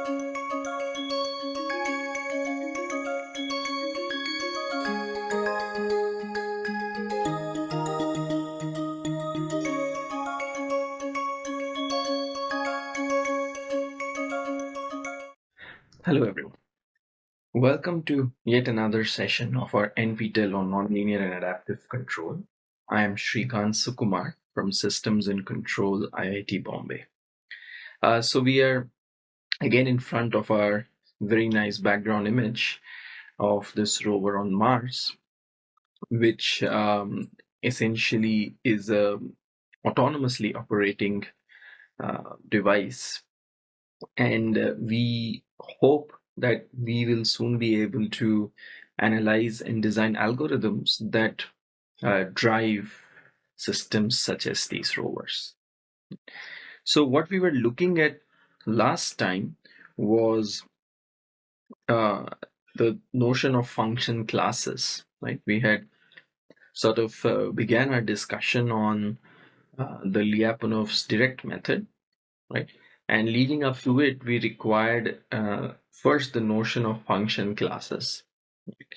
Hello everyone. Welcome to yet another session of our NPTEL on Nonlinear and Adaptive Control. I am Srikant Sukumar from Systems and Control IIT Bombay. Uh, so we are again in front of our very nice background image of this rover on Mars, which um, essentially is a autonomously operating uh, device. And uh, we hope that we will soon be able to analyze and design algorithms that uh, drive systems such as these rovers. So what we were looking at last time was uh, the notion of function classes, right? We had sort of uh, began our discussion on uh, the Lyapunov's direct method, right? And leading up to it, we required uh, first the notion of function classes.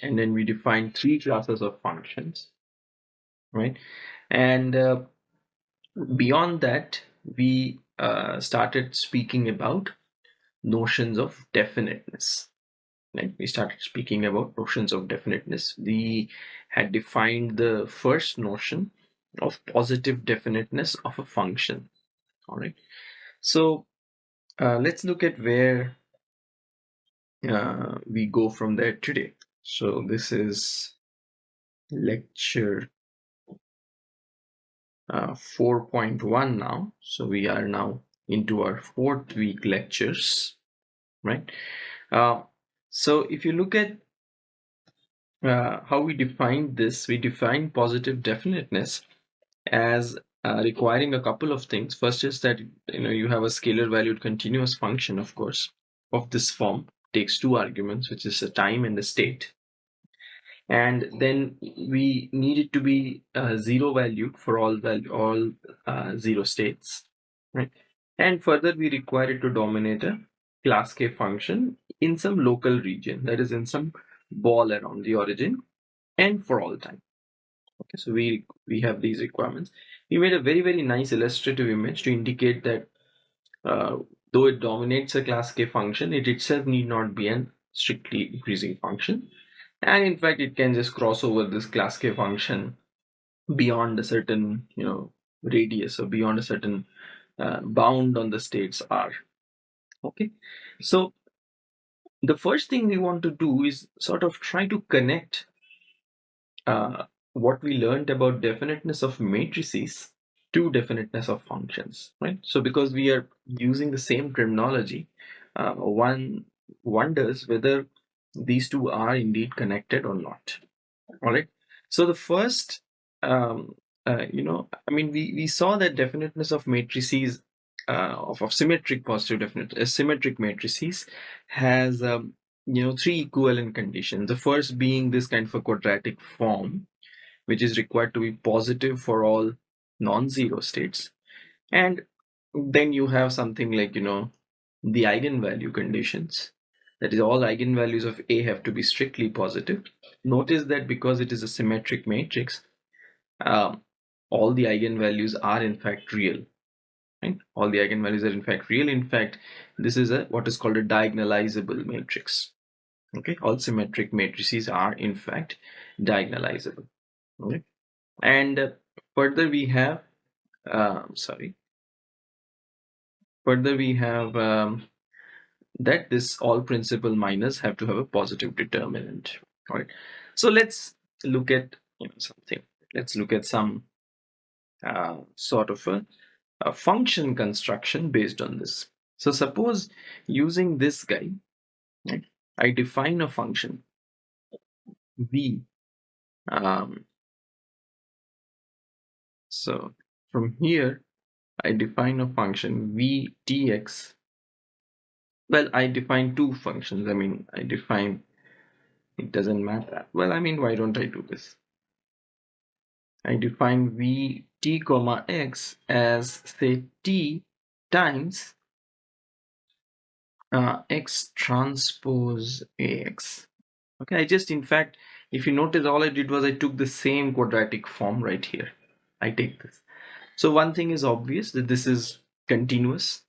And then we defined three classes of functions, right? And uh, beyond that, we uh, started speaking about notions of definiteness. Right? We started speaking about notions of definiteness. We had defined the first notion of positive definiteness of a function. All right. So uh, let's look at where uh, we go from there today. So this is lecture uh, 4.1 now. So we are now into our fourth week lectures, right? Uh, so if you look at uh, how we define this, we define positive definiteness as uh, requiring a couple of things. First is that you know you have a scalar valued continuous function, of course, of this form takes two arguments, which is a time and the state. And then we need it to be uh, zero valued for all value all uh, zero states, right? And further, we require it to dominate a class k function in some local region, that is in some ball around the origin, and for all time. Okay, so we we have these requirements we made a very very nice illustrative image to indicate that uh, though it dominates a class k function it itself need not be an strictly increasing function and in fact it can just cross over this class k function beyond a certain you know radius or beyond a certain uh, bound on the states r okay so the first thing we want to do is sort of try to connect uh, what we learned about definiteness of matrices to definiteness of functions, right? So because we are using the same terminology, uh, one wonders whether these two are indeed connected or not. All right. So the first, um, uh, you know, I mean, we, we saw that definiteness of matrices uh, of, of symmetric positive definite uh, symmetric matrices has um, you know three equivalent conditions. The first being this kind of a quadratic form, which is required to be positive for all non-zero states and then you have something like you know the eigenvalue conditions that is all eigenvalues of a have to be strictly positive. Notice that because it is a symmetric matrix um, all the eigenvalues are in fact real right? All the eigenvalues are in fact real. In fact this is a what is called a diagonalizable matrix okay? All symmetric matrices are in fact diagonalizable okay? And uh, further we have um, sorry. Further we have um, that this all principal minors have to have a positive determinant all right so let's look at you know, something let's look at some uh, sort of a, a, function construction based on this so suppose using this guy right, I define a function v um, so from here, I define a function vtx. Well, I define two functions. I mean, I define, it doesn't matter. Well, I mean, why don't I do this? I define vt comma x as say t times uh, x transpose ax. Okay, I just in fact, if you notice, all I did was I took the same quadratic form right here. I take this. So one thing is obvious that this is continuous.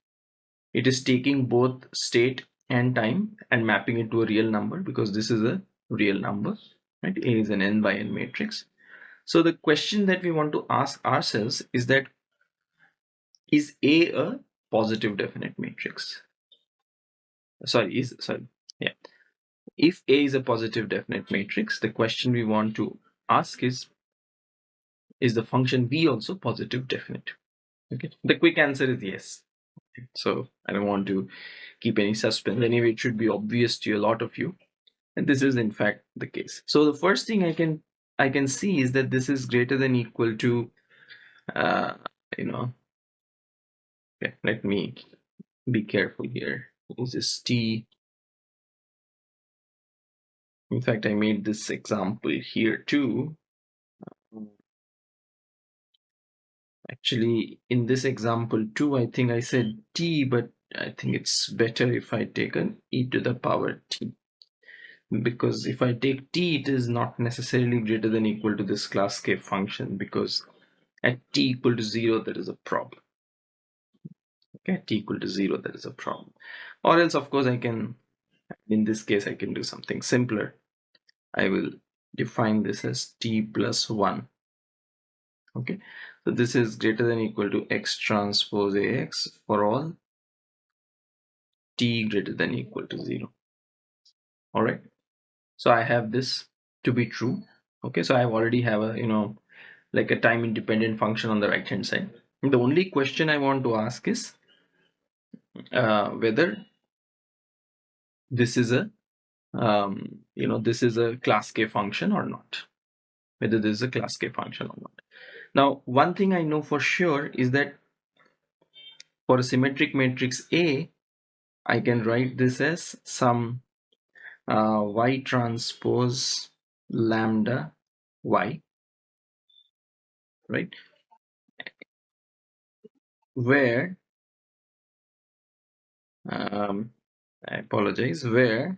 It is taking both state and time and mapping it to a real number because this is a real number, right? A is an n by n matrix. So the question that we want to ask ourselves is that is A a positive definite matrix? Sorry, is sorry, yeah. If A is a positive definite matrix, the question we want to ask is is the function V also positive definite? Okay, the quick answer is yes. So I don't want to keep any suspense. Anyway, it should be obvious to a lot of you. And this is in fact the case. So the first thing I can I can see is that this is greater than equal to uh, you know let me be careful here. Is this is T? In fact, I made this example here too. Actually, in this example too, I think I said T, but I think it's better if I take an e to the power T. Because if I take T, it is not necessarily greater than equal to this class K function because at T equal to zero, there is a problem. Okay, T equal to zero, there is a problem. Or else, of course, I can, in this case, I can do something simpler. I will define this as T plus one. Okay, so this is greater than equal to x transpose ax for all t greater than equal to 0. Alright, so I have this to be true. Okay, so I already have a, you know, like a time independent function on the right hand side. The only question I want to ask is uh, whether this is a, um, you know, this is a class K function or not. Whether this is a class K function or not. Now, one thing I know for sure is that for a symmetric matrix A, I can write this as some uh, y transpose lambda y, right? Where, um, I apologize, where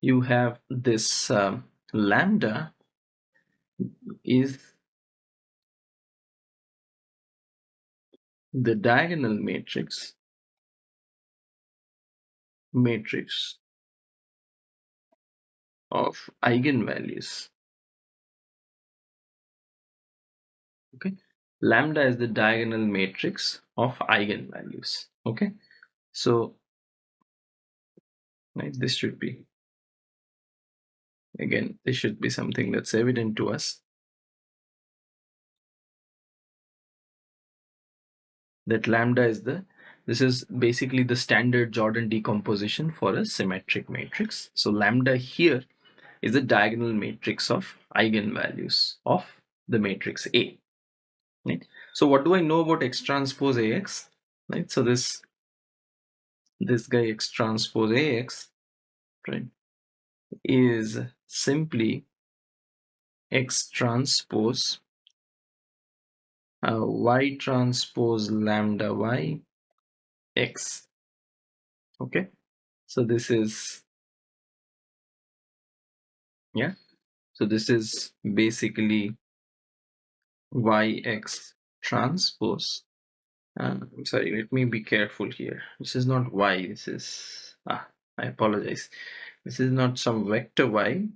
you have this um, lambda is the diagonal matrix matrix of eigenvalues. Okay? Lambda is the diagonal matrix of eigenvalues. Okay? So right this should be Again, this should be something that's evident to us. That lambda is the, this is basically the standard Jordan decomposition for a symmetric matrix. So lambda here is the diagonal matrix of eigenvalues of the matrix A. Right? So what do I know about X transpose AX? Right? So this this guy X transpose AX, right, is simply X transpose uh, Y transpose lambda Y X. Okay, so this is yeah, so this is basically YX transpose. I'm sorry, let me be careful here. This is not Y, this is ah, I apologize. This is not some vector Y,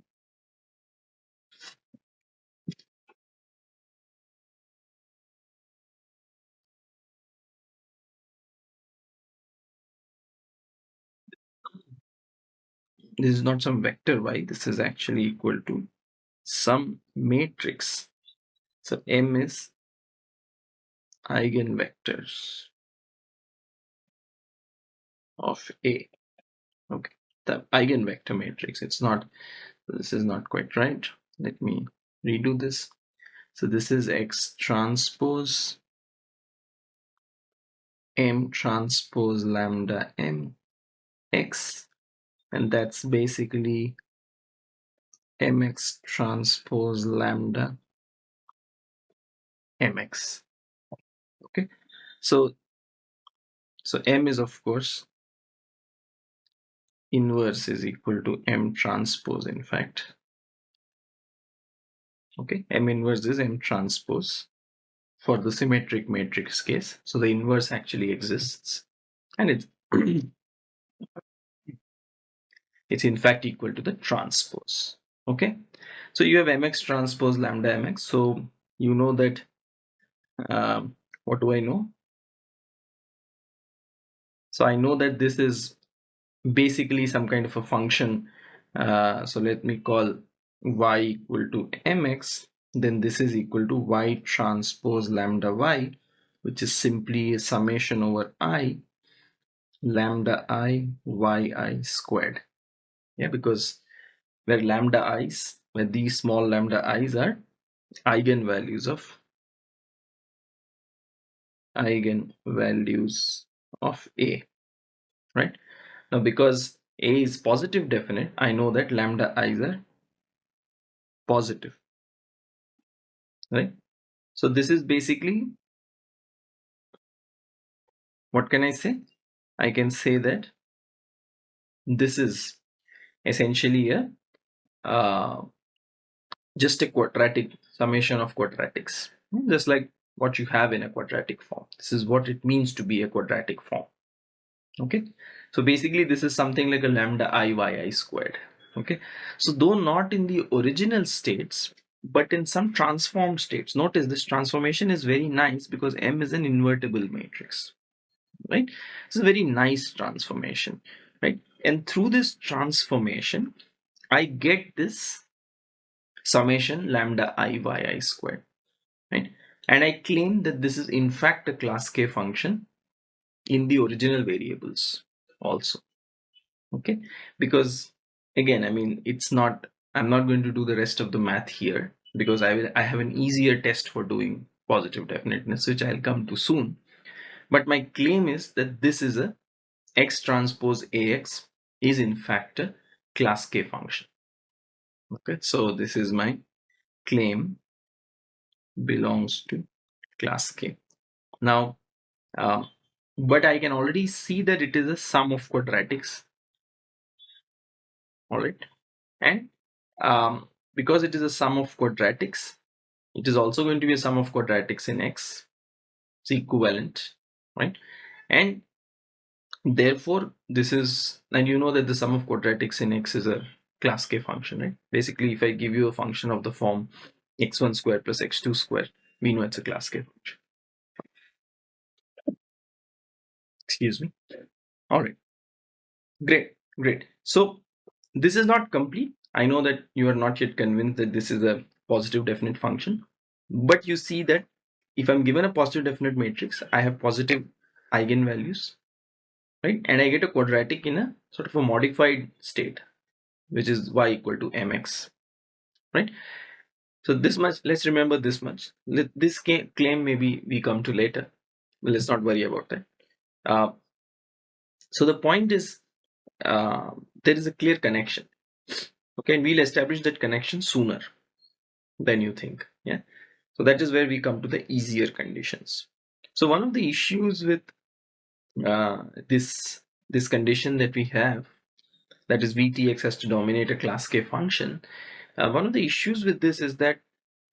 this is not some vector y. This is actually equal to some matrix. So m is eigenvectors of a. Okay the eigenvector matrix. It's not this is not quite right. Let me redo this. So this is x transpose m transpose lambda m x. And that's basically mx transpose lambda mx okay. So so m is of course inverse is equal to m transpose in fact. Okay m inverse is m transpose for the symmetric matrix case. So the inverse actually exists and it's it's in fact equal to the transpose. Okay so you have mx transpose lambda mx so you know that um, what do I know? So I know that this is basically some kind of a function. Uh, so let me call y equal to mx then this is equal to y transpose lambda y which is simply a summation over i lambda i y i squared. Yeah because where lambda i's where these small lambda i's are eigenvalues of eigenvalues of a right now because a is positive definite I know that lambda i's are positive right? So this is basically what can I say? I can say that this is essentially a uh, just a quadratic summation of quadratics. Just like what you have in a quadratic form. This is what it means to be a quadratic form. Okay so basically this is something like a lambda i y i squared. Okay? So though not in the original states but in some transformed states. Notice this transformation is very nice because m is an invertible matrix. Right? It's a very nice transformation. Right? And through this transformation i get this summation lambda i y i squared. Right? And i claim that this is in fact a class k function in the original variables also. Okay? Because again i mean it's not i'm not going to do the rest of the math here because i will i have an easier test for doing positive definiteness which i'll come to soon. But my claim is that this is a x transpose ax is in fact a class k function. Okay? So this is my claim belongs to class k. Now uh, but I can already see that it is a sum of quadratics. All right. And um, because it is a sum of quadratics it is also going to be a sum of quadratics in x it's equivalent right? And therefore this is and you know that the sum of quadratics in x is a class k function right? Basically if i give you a function of the form x1 square plus x2 square we know it's a class k function excuse me. All right. Great great. So this is not complete. I know that you are not yet convinced that this is a positive definite function. But you see that if i'm given a positive definite matrix i have positive eigenvalues right? And i get a quadratic in a sort of a modified state which is y equal to mx right? So this much let's remember this much. This claim maybe we come to later. But let's not worry about that uh, so the point is uh, there is a clear connection. Okay and we'll establish that connection sooner than you think yeah? So that is where we come to the easier conditions. So one of the issues with uh, this this condition that we have that is vtx has to dominate a class k function uh, one of the issues with this is that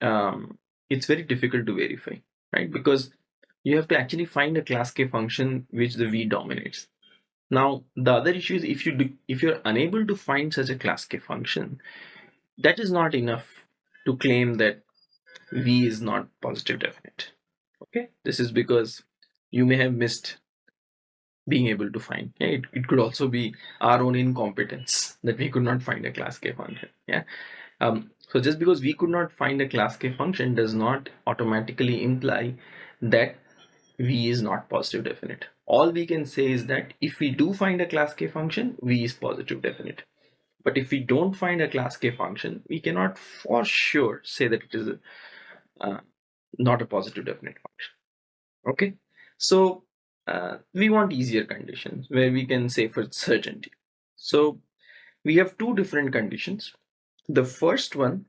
um, it's very difficult to verify right? Because you have to actually find a class k function which the v dominates. Now the other issue is if you do, if you're unable to find such a class k function that is not enough to claim that v is not positive definite. Okay? This is because you may have missed being able to find yeah, it, it could also be our own incompetence that we could not find a class k function yeah? Um, so just because we could not find a class k function does not automatically imply that v is not positive definite. All we can say is that if we do find a class k function v is positive definite. But if we don't find a class k function we cannot for sure say that it is a, uh, not a positive definite function. Okay? So uh, we want easier conditions where we can say for certainty. So we have two different conditions. The first one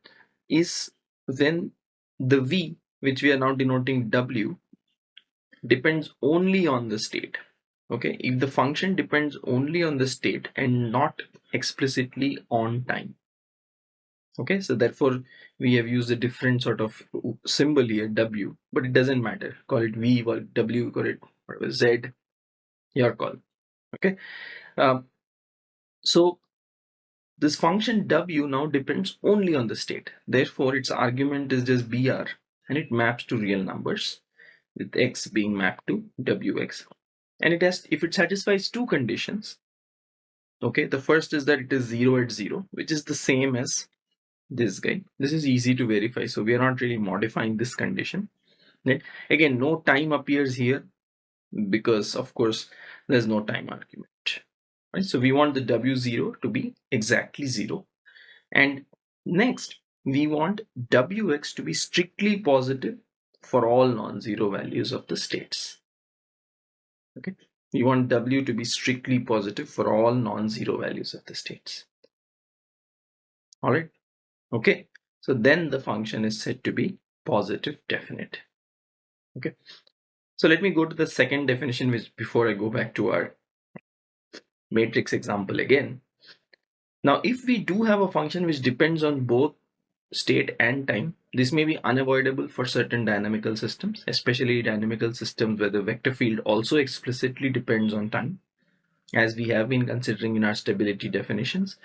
is when the v which we are now denoting w depends only on the state. Okay? If the function depends only on the state and not explicitly on time. Okay? So therefore we have used a different sort of symbol here w but it doesn't matter. Call it v or w call it z your call. Okay? Um, so this function w now depends only on the state. Therefore its argument is just br and it maps to real numbers with x being mapped to wx and it has if it satisfies two conditions okay the first is that it is 0 at 0 which is the same as this guy. This is easy to verify so we are not really modifying this condition. Right? again no time appears here because of course there's no time argument. Right? So we want the w0 to be exactly 0 and next we want wx to be strictly positive for all non-zero values of the states. Okay? We want w to be strictly positive for all non-zero values of the states. All right okay? So then the function is said to be positive definite. Okay? So let me go to the second definition which before i go back to our matrix example again. Now if we do have a function which depends on both state and time this may be unavoidable for certain dynamical systems especially dynamical systems where the vector field also explicitly depends on time as we have been considering in our stability definitions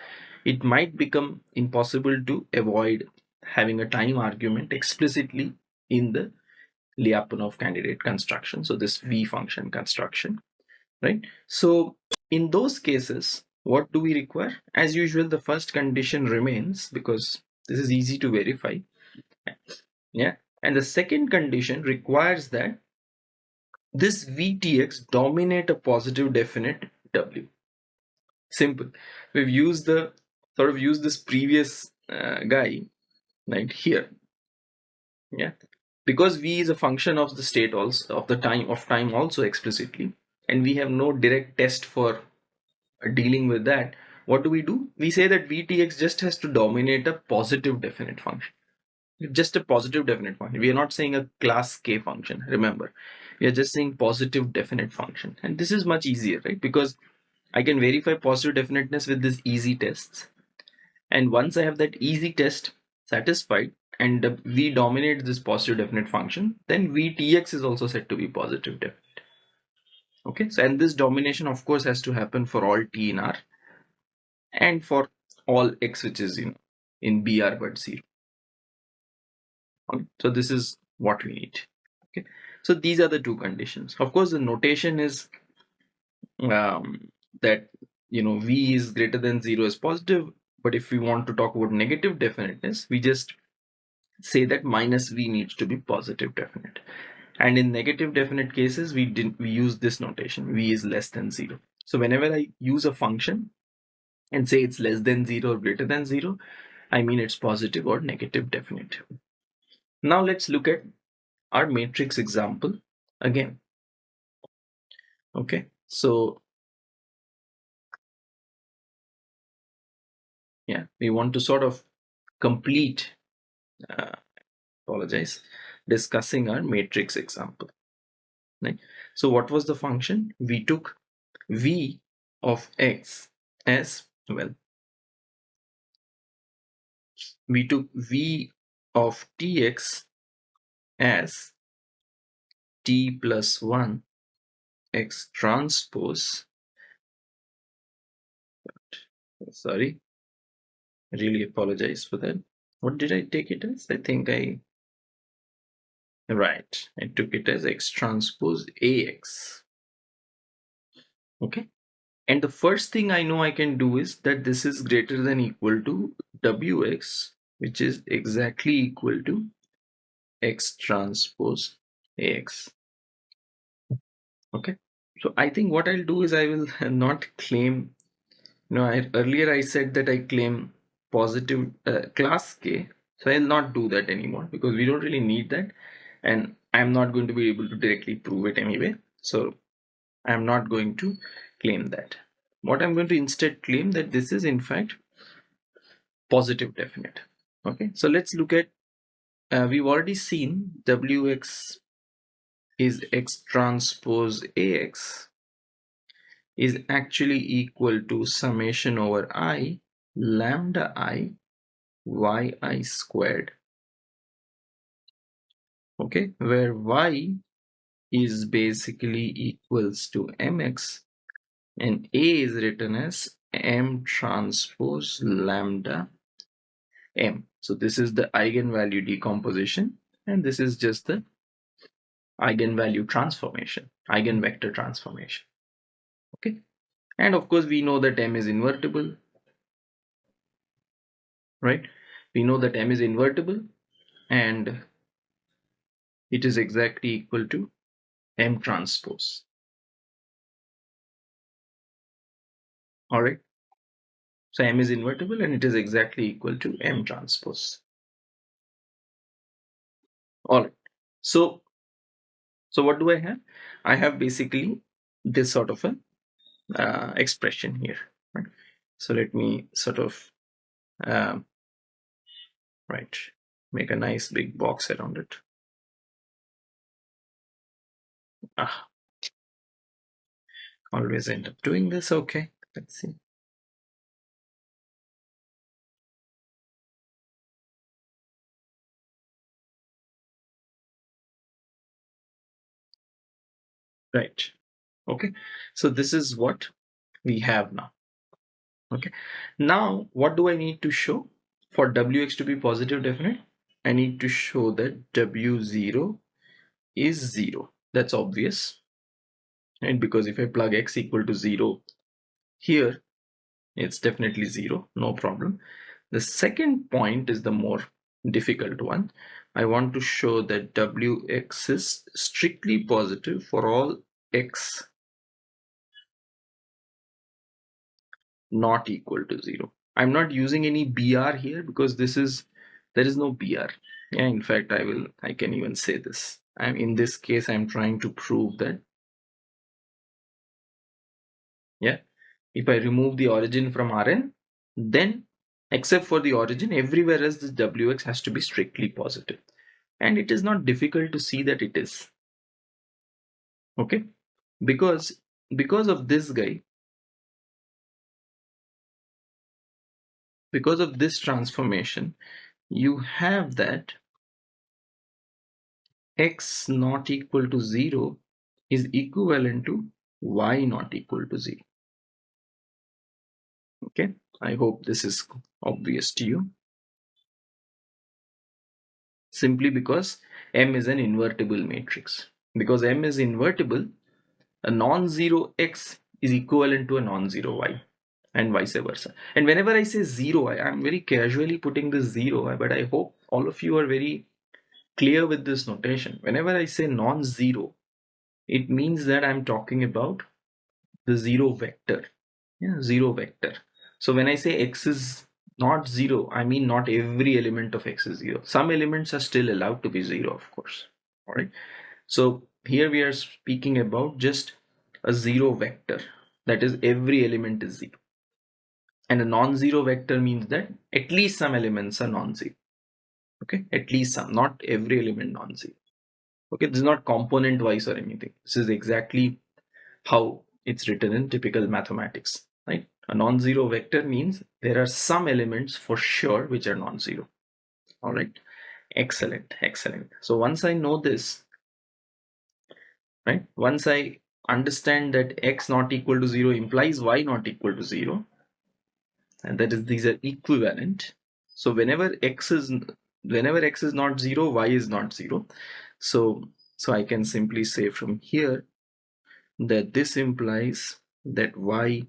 it might become impossible to avoid having a time argument explicitly in the Lyapunov candidate construction. So this V function construction, right? So in those cases, what do we require? As usual, the first condition remains because this is easy to verify. Yeah. And the second condition requires that this VTX dominate a positive definite W. Simple. We've used the sort of used this previous uh, guy right here yeah because v is a function of the state also of the time of time also explicitly and we have no direct test for dealing with that what do we do? We say that vtx just has to dominate a positive definite function. Just a positive definite function. We are not saying a class k function remember. We are just saying positive definite function. And this is much easier right? Because i can verify positive definiteness with these easy tests. And once I have that easy test satisfied and V dominates this positive definite function, then VTX is also said to be positive definite. Okay, so and this domination of course has to happen for all T in R and for all X which is in, in BR but 0. Okay, so this is what we need. Okay, so these are the two conditions. Of course, the notation is um, that you know V is greater than 0 is positive but if we want to talk about negative definiteness, we just say that minus v needs to be positive definite. And in negative definite cases, we didn't we use this notation, v is less than zero. So whenever I use a function and say it's less than zero or greater than zero, I mean it's positive or negative definite. Now let's look at our matrix example again. Okay, so yeah we want to sort of complete uh, apologize discussing our matrix example right so what was the function we took v of x as well we took v of tx as t plus 1 x transpose sorry really apologize for that. What did I take it as? I think I right I took it as x transpose ax okay and the first thing I know I can do is that this is greater than equal to wx which is exactly equal to x transpose ax okay? So I think what I'll do is I will not claim you know I, earlier I said that I claim positive uh, class k. So I'll not do that anymore because we don't really need that. And I'm not going to be able to directly prove it anyway. So I'm not going to claim that. What I'm going to instead claim that this is in fact positive definite. Okay so let's look at uh, we've already seen wx is x transpose ax is actually equal to summation over i lambda i yi squared. Okay where y is basically equals to mx and a is written as m transpose lambda m. So this is the eigenvalue decomposition and this is just the eigenvalue transformation eigenvector transformation. Okay? And of course we know that m is invertible right? We know that m is invertible and it is exactly equal to m transpose all right. So m is invertible and it is exactly equal to m transpose. All right. So so what do i have? I have basically this sort of a uh, expression here right? So let me sort of um, right make a nice big box around it. Ah. Always end up doing this. Okay let's see right. Okay. So this is what we have now. Okay. Now what do i need to show for wx to be positive definite? I need to show that w0 is 0 that's obvious and because if i plug x equal to 0 here it's definitely 0 no problem the second point is the more difficult one I want to show that Wx is strictly positive for all x not equal to 0. I'm not using any BR here because this is there is no BR. Yeah, in fact, I will I can even say this. I'm in this case I'm trying to prove that yeah if I remove the origin from Rn then except for the origin everywhere else this wx has to be strictly positive. And it is not difficult to see that it is. Okay? Because because of this guy because of this transformation you have that x not equal to 0 is equivalent to y not equal to 0 okay i hope this is obvious to you simply because M is an invertible matrix. Because M is invertible, a non-zero X is equivalent to a non-zero Y and vice versa. And whenever I say zero, I am very casually putting this zero, but I hope all of you are very clear with this notation. Whenever I say non-zero, it means that I'm talking about the zero vector. Yeah, zero vector. So when I say X is not zero i mean not every element of x is zero. Some elements are still allowed to be zero of course. All right. So here we are speaking about just a zero vector. That is every element is zero. And a non-zero vector means that at least some elements are non-zero. Okay. At least some not every element non-zero. Okay. This is not component wise or anything. This is exactly how it's written in typical mathematics right a non-zero vector means there are some elements for sure which are non-zero. All right. Excellent. Excellent. So once I know this, right, once I understand that x not equal to 0 implies y not equal to 0, and that is these are equivalent. So whenever x is whenever x is not 0, y is not 0. So so I can simply say from here that this implies that y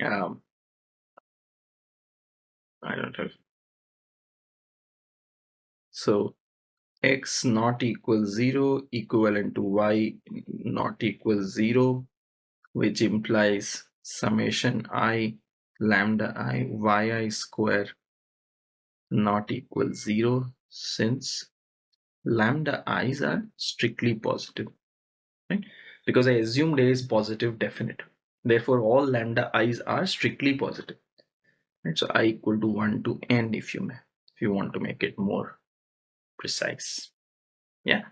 um, I don't have. So x not equal 0 equivalent to y not equal 0 which implies summation i lambda i yi square not equal 0 since lambda i's are strictly positive right because I assumed a is positive definite Therefore, all lambda i's are strictly positive. Right? So i equal to 1 to n if you may, if you want to make it more precise. Yeah.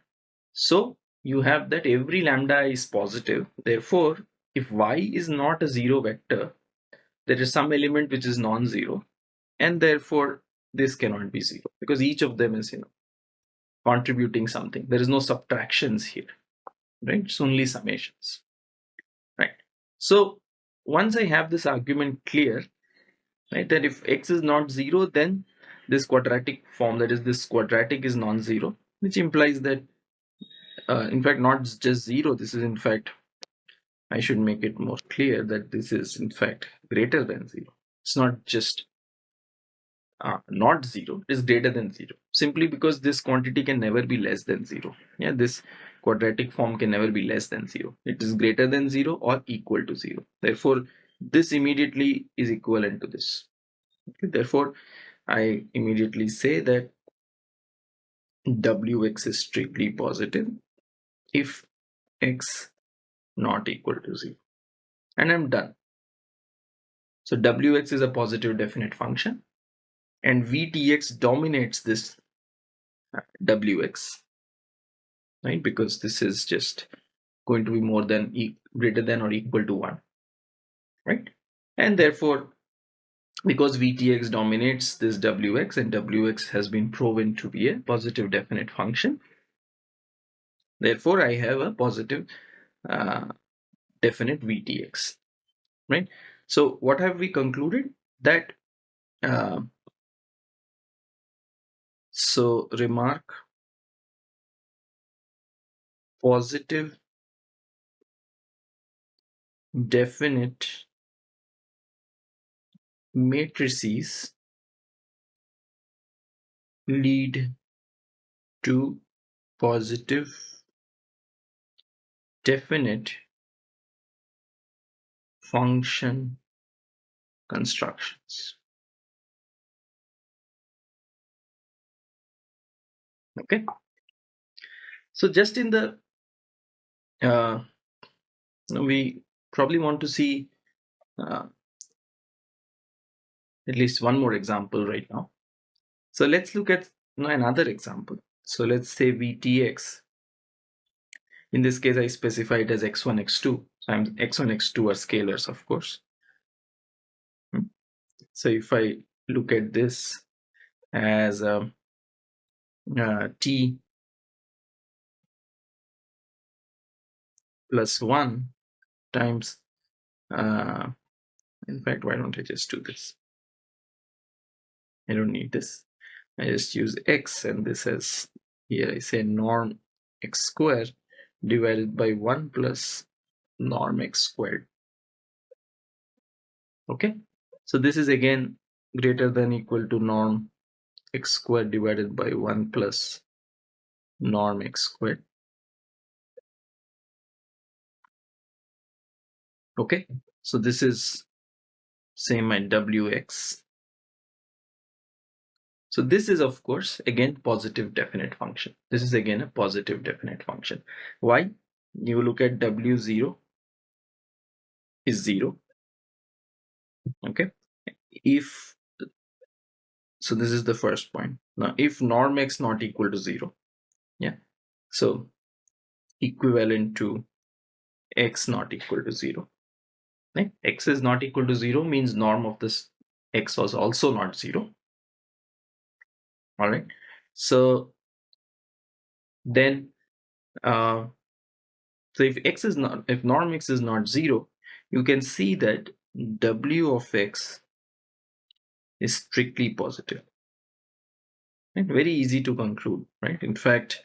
So you have that every lambda is positive. Therefore, if y is not a zero vector there is some element which is non-zero and therefore this cannot be zero because each of them is you know contributing something there is no subtractions here right it's only summations so once i have this argument clear right that if x is not zero then this quadratic form that is this quadratic is non-zero which implies that uh, in fact not just zero this is in fact I should make it more clear that this is in fact greater than zero. It's not just uh, not zero is greater than zero simply because this quantity can never be less than zero. Yeah this quadratic form can never be less than zero. It is greater than zero or equal to zero. Therefore this immediately is equivalent to this. Okay, therefore I immediately say that wx is strictly positive if x not equal to 0 and I'm done. So wx is a positive definite function and vtx dominates this uh, wx right? Because this is just going to be more than e greater than or equal to 1 right? And therefore because vtx dominates this wx and wx has been proven to be a positive definite function therefore i have a positive uh, definite vtx right? So what have we concluded? That uh, so remark positive definite matrices lead to positive definite function constructions. Okay. So just in the, uh, we probably want to see uh, at least one more example right now. So let's look at another example. So let's say VTX. In this case, I specify it as x1, x2. So I'm x1, x2 are scalars, of course. Hmm. So if I look at this as a, uh, t plus 1 times, uh, in fact, why don't I just do this? I don't need this. I just use x and this as here I say norm x squared divided by 1 plus norm x squared. Okay, so this is again greater than equal to norm x squared divided by 1 plus norm x squared. Okay, so this is say my wx so this is of course again positive definite function. This is again a positive definite function. Why? You look at W0 is 0. Okay. If so this is the first point. Now if norm x not equal to 0. Yeah. So equivalent to x not equal to 0. X is not equal to 0 means norm of this x was also not 0 all right so then uh, so if x is not if norm x is not zero you can see that w of x is strictly positive. Very easy to conclude right? In fact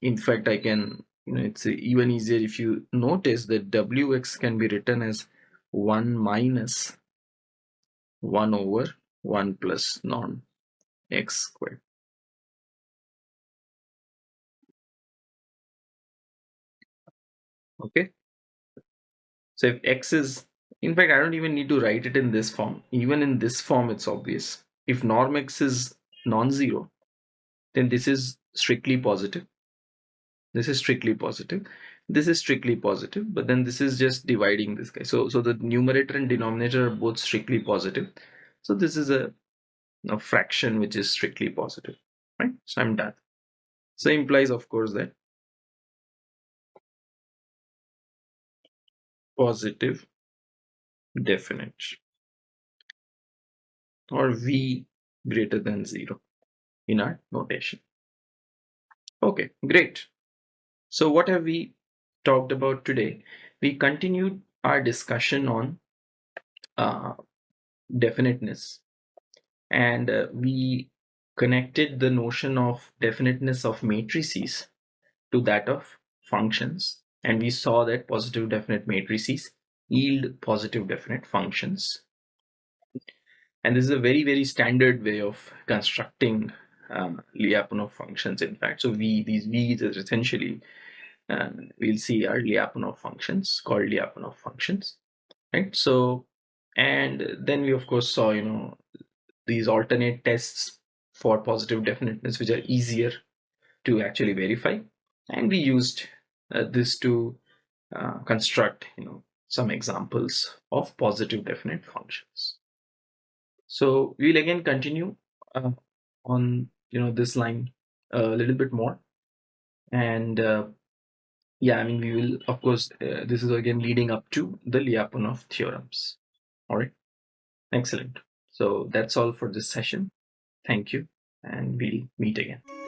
in fact i can you know it's even easier if you notice that wx can be written as 1 minus 1 over 1 plus norm x squared. Okay. So if x is, in fact, I don't even need to write it in this form. Even in this form, it's obvious. If norm x is non-zero, then this is strictly positive. This is strictly positive. This is strictly positive, but then this is just dividing this guy. So, so the numerator and denominator are both strictly positive. So this is a a fraction which is strictly positive right so i'm done so implies of course that positive definite or v greater than 0 in our notation. Okay, great. So what have we talked about today? We continued our discussion on uh, definiteness. And uh, we connected the notion of definiteness of matrices to that of functions. And we saw that positive definite matrices yield positive definite functions. And this is a very very standard way of constructing um, Lyapunov functions in fact. So v these v's is essentially um, we'll see are Lyapunov functions called Lyapunov functions right? So and then we of course saw you know these alternate tests for positive definiteness which are easier to actually verify. And we used uh, this to uh, construct you know some examples of positive definite functions. So we'll again continue uh, on you know this line a little bit more. And uh, yeah i mean we will of course uh, this is again leading up to the lyapunov theorems. All right. Excellent. So that's all for this session. Thank you and we'll meet again